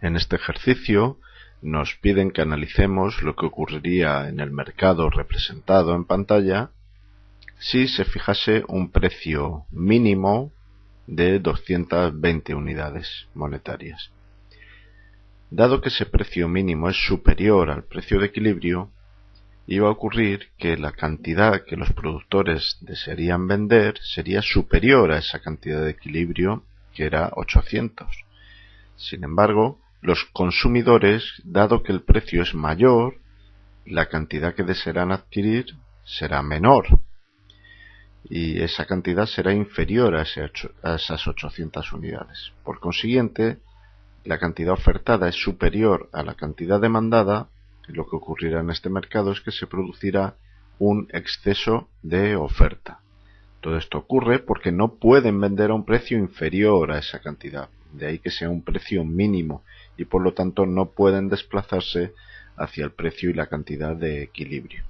En este ejercicio nos piden que analicemos lo que ocurriría en el mercado representado en pantalla si se fijase un precio mínimo de 220 unidades monetarias. Dado que ese precio mínimo es superior al precio de equilibrio, iba a ocurrir que la cantidad que los productores desearían vender sería superior a esa cantidad de equilibrio que era 800. Sin embargo, los consumidores, dado que el precio es mayor, la cantidad que desearán adquirir será menor y esa cantidad será inferior a, esas 800 unidades. Por consiguiente, la cantidad ofertada es superior a la cantidad demandada y lo que ocurrirá en este mercado es que se producirá un exceso de oferta. Todo esto ocurre porque no pueden vender a un precio inferior a esa cantidad, de ahí que sea un precio mínimo y por lo tanto no pueden desplazarse hacia el precio y la cantidad de equilibrio.